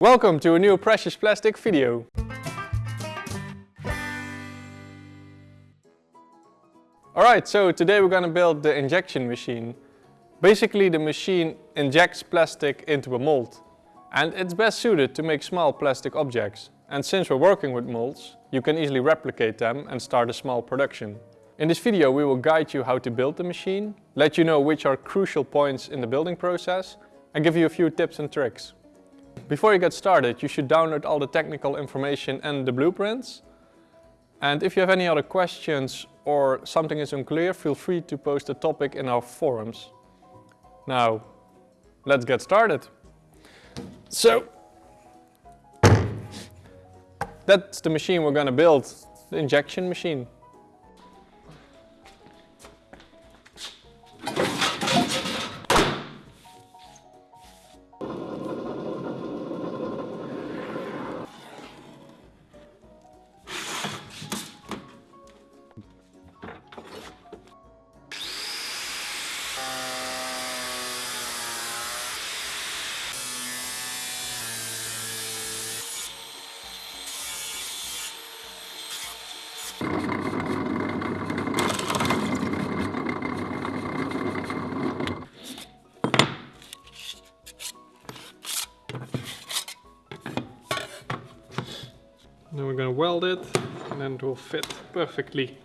Welcome to a new Precious Plastic video. Alright, so today we're gonna build the injection machine. Basically the machine injects plastic into a mold. And it's best suited to make small plastic objects. And since we're working with molds, you can easily replicate them and start a small production. In this video we will guide you how to build the machine, let you know which are crucial points in the building process and give you a few tips and tricks. Before you get started you should download all the technical information and the blueprints. And if you have any other questions or something is unclear, feel free to post a topic in our forums. Now, let's get started. So, that's the machine we're gonna build, the injection machine. Weld it and then it will fit perfectly.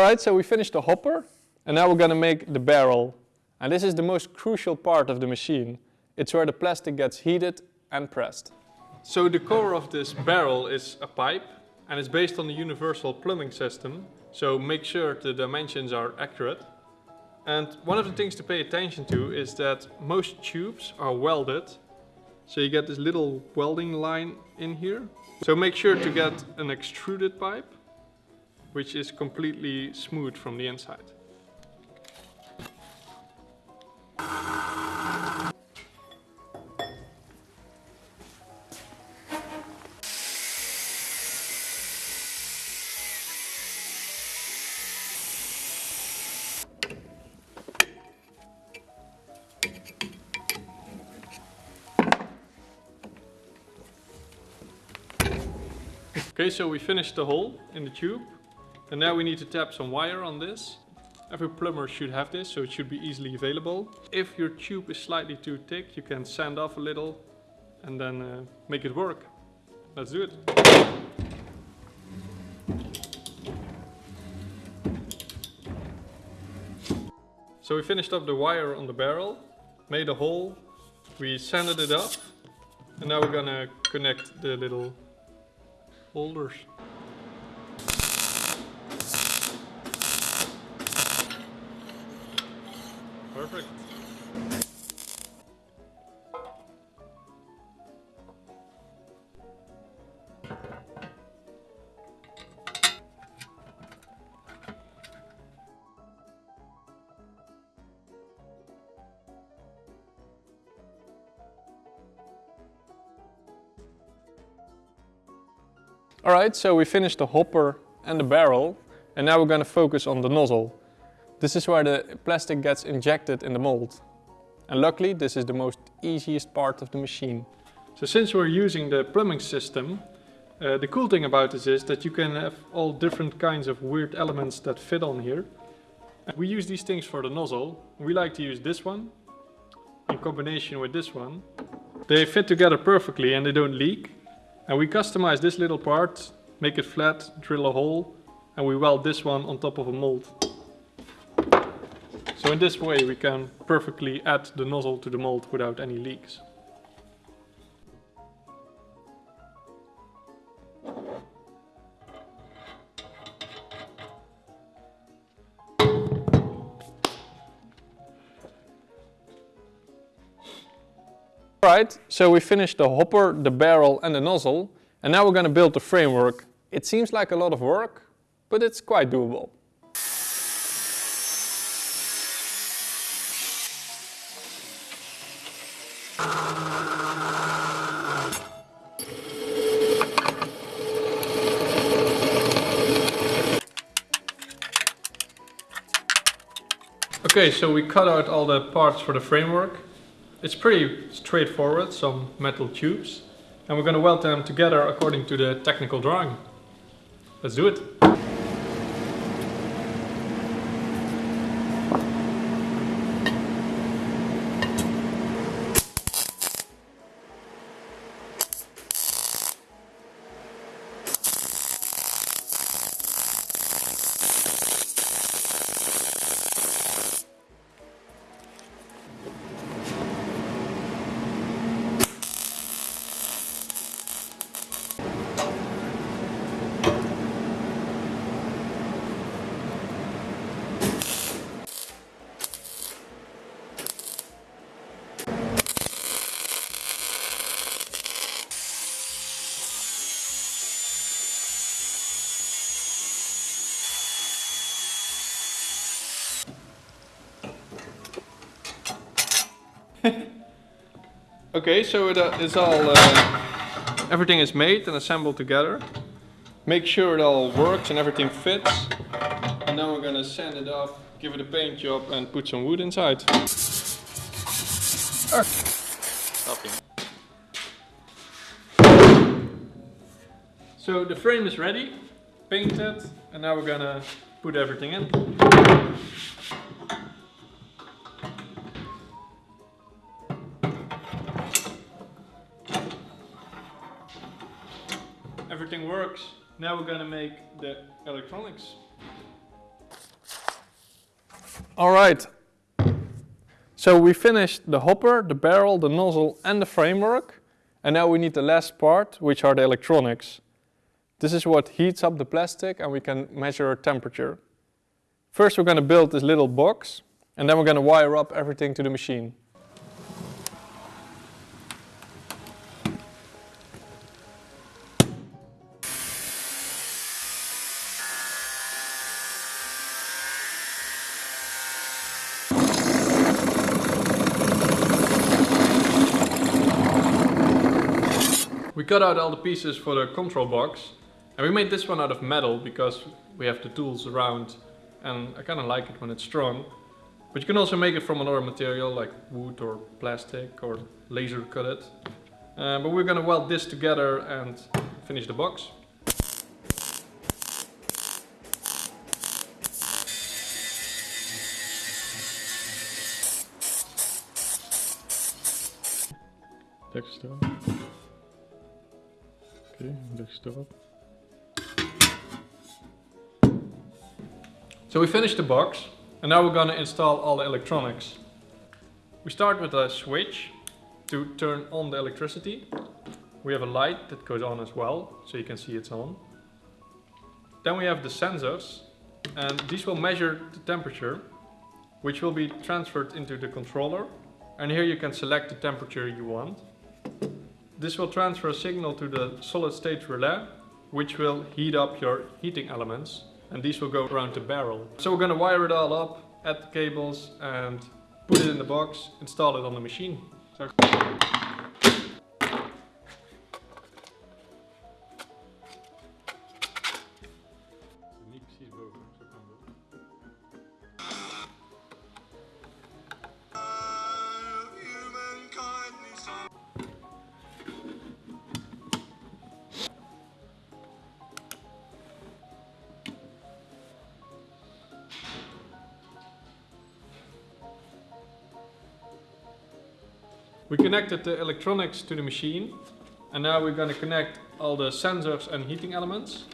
Alright, so we finished the hopper and now we're gonna make the barrel. And this is the most crucial part of the machine. It's where the plastic gets heated and pressed. So the core of this barrel is a pipe and it's based on the universal plumbing system. So make sure the dimensions are accurate. And one of the things to pay attention to is that most tubes are welded. So you get this little welding line in here. So make sure to get an extruded pipe which is completely smooth from the inside. Okay, so we finished the hole in the tube. And now we need to tap some wire on this. Every plumber should have this, so it should be easily available. If your tube is slightly too thick, you can sand off a little and then uh, make it work. Let's do it. So we finished up the wire on the barrel, made a hole, we sanded it up, and now we're gonna connect the little holders. Perfect. Alright, so we finished the hopper and the barrel and now we're going to focus on the nozzle. This is where the plastic gets injected in the mold. And luckily this is the most easiest part of the machine. So since we're using the plumbing system, uh, the cool thing about this is that you can have all different kinds of weird elements that fit on here. We use these things for the nozzle. We like to use this one in combination with this one. They fit together perfectly and they don't leak. And we customize this little part, make it flat, drill a hole, and we weld this one on top of a mold. So in this way we can perfectly add the nozzle to the mold without any leaks. Alright, so we finished the hopper, the barrel and the nozzle. And now we're going to build the framework. It seems like a lot of work, but it's quite doable. Okay, so we cut out all the parts for the framework. It's pretty straightforward, some metal tubes. And we're going to weld them together according to the technical drawing. Let's do it. Okay, so it, uh, it's all, uh, everything is made and assembled together. Make sure it all works and everything fits. And now we're gonna sand it off, give it a paint job and put some wood inside. So the frame is ready, painted, and now we're gonna put everything in. Now we're gonna make the electronics. All right. So we finished the hopper, the barrel, the nozzle and the framework. And now we need the last part, which are the electronics. This is what heats up the plastic and we can measure temperature. First we're gonna build this little box and then we're gonna wire up everything to the machine. Cut out all the pieces for the control box and we made this one out of metal because we have the tools around and I kind of like it when it's strong. But you can also make it from another material like wood or plastic or laser cut it. Uh, but we're gonna weld this together and finish the box. Tekst Okay, So we finished the box and now we're gonna install all the electronics. We start with a switch to turn on the electricity. We have a light that goes on as well, so you can see it's on. Then we have the sensors and these will measure the temperature which will be transferred into the controller and here you can select the temperature you want. This will transfer a signal to the solid state relay, which will heat up your heating elements and these will go around the barrel. So we're going to wire it all up, add the cables and put it in the box, install it on the machine. So We connected the electronics to the machine and now we're going to connect all the sensors and heating elements.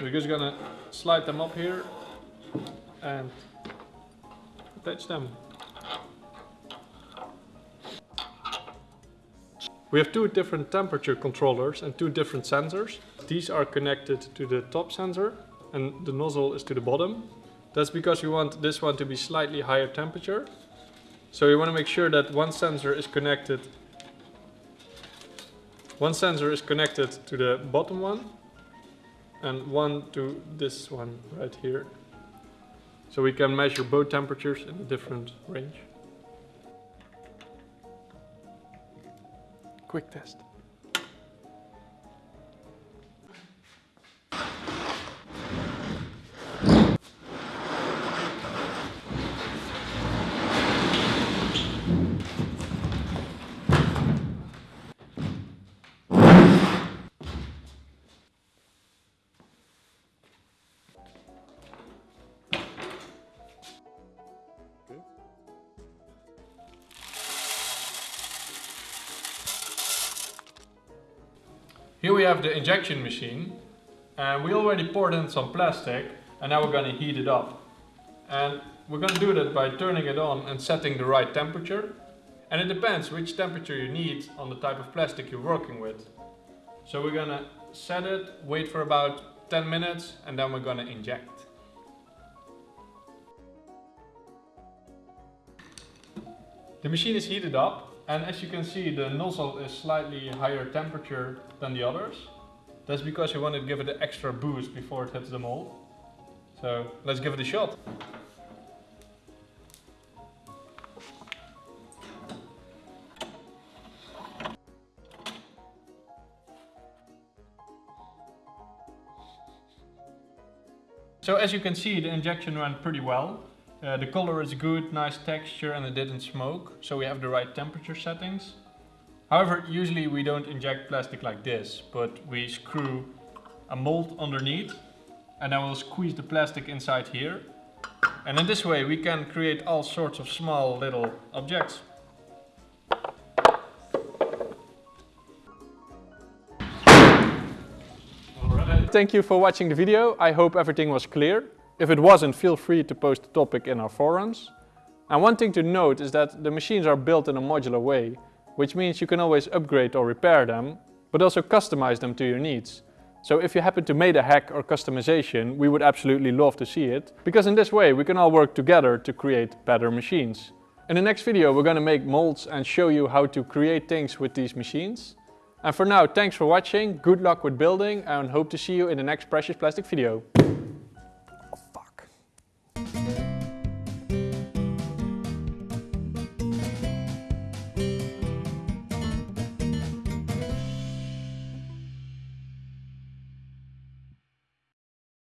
We're just going to slide them up here and attach them. We have two different temperature controllers and two different sensors. These are connected to the top sensor and the nozzle is to the bottom. That's because we want this one to be slightly higher temperature so we want to make sure that one sensor is connected one sensor is connected to the bottom one and one to this one right here. So we can measure both temperatures in a different range. Quick test. Here we have the injection machine and we already poured in some plastic and now we're going to heat it up. And we're going to do that by turning it on and setting the right temperature. And it depends which temperature you need on the type of plastic you're working with. So we're going to set it, wait for about 10 minutes and then we're going to inject. The machine is heated up and as you can see, the nozzle is slightly higher temperature than the others. That's because we want to give it an extra boost before it hits the mold. So let's give it a shot. So as you can see, the injection went pretty well. Uh, the color is good, nice texture and it didn't smoke, so we have the right temperature settings. However, usually we don't inject plastic like this, but we screw a mold underneath and then we'll squeeze the plastic inside here. And in this way we can create all sorts of small little objects. Thank you for watching the video. I hope everything was clear. If it wasn't, feel free to post the topic in our forums. And one thing to note is that the machines are built in a modular way, which means you can always upgrade or repair them, but also customize them to your needs. So if you happen to make a hack or customization, we would absolutely love to see it, because in this way we can all work together to create better machines. In the next video we're going to make molds and show you how to create things with these machines. And for now, thanks for watching, good luck with building and hope to see you in the next Precious Plastic video.